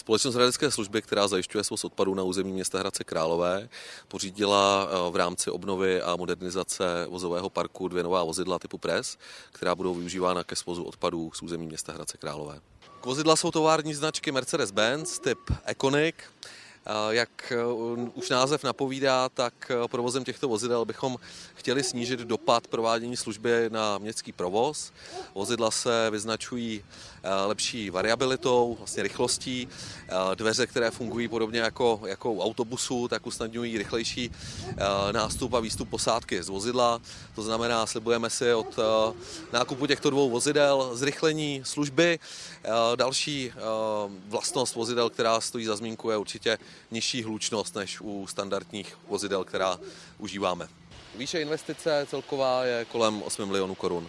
Společnost Hradecké služby, která zajišťuje svoz odpadů na území města Hradce Králové, pořídila v rámci obnovy a modernizace vozového parku dvě nová vozidla typu PRES, která budou využívána ke svozu odpadů z území města Hradce Králové. Vozidla jsou tovární značky Mercedes-Benz typ Econic. Jak už název napovídá, tak provozem těchto vozidel bychom chtěli snížit dopad provádění služby na městský provoz. Vozidla se vyznačují lepší variabilitou, vlastně rychlostí. Dveře, které fungují podobně jako, jako u autobusu, tak usnadňují rychlejší nástup a výstup posádky z vozidla. To znamená, slibujeme si od nákupu těchto dvou vozidel zrychlení služby. Další vlastnost vozidel, která stojí za zmínku, je určitě nižší hlučnost než u standardních vozidel, která užíváme. Výše investice celková je kolem 8 milionů korun.